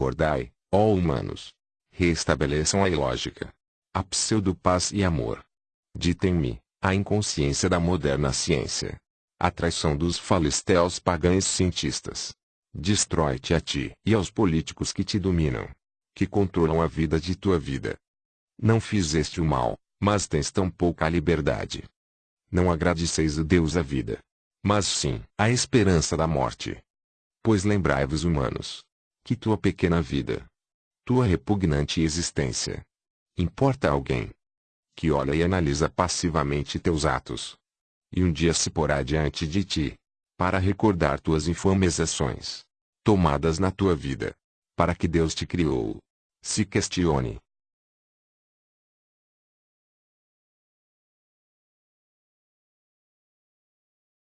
Acordai, ó humanos. Restabeleçam a ilógica. A pseudo-paz e amor. Ditem-me, a inconsciência da moderna ciência. A traição dos falisteus pagães cientistas. Destrói-te a ti e aos políticos que te dominam. Que controlam a vida de tua vida. Não fizeste o mal, mas tens tão pouca liberdade. Não agradeceis a Deus a vida. Mas sim, a esperança da morte. Pois lembrai-vos humanos. Que tua pequena vida. Tua repugnante existência. Importa a alguém. Que olha e analisa passivamente teus atos. E um dia se porá diante de ti. Para recordar tuas infames ações. Tomadas na tua vida. Para que Deus te criou. Se questione.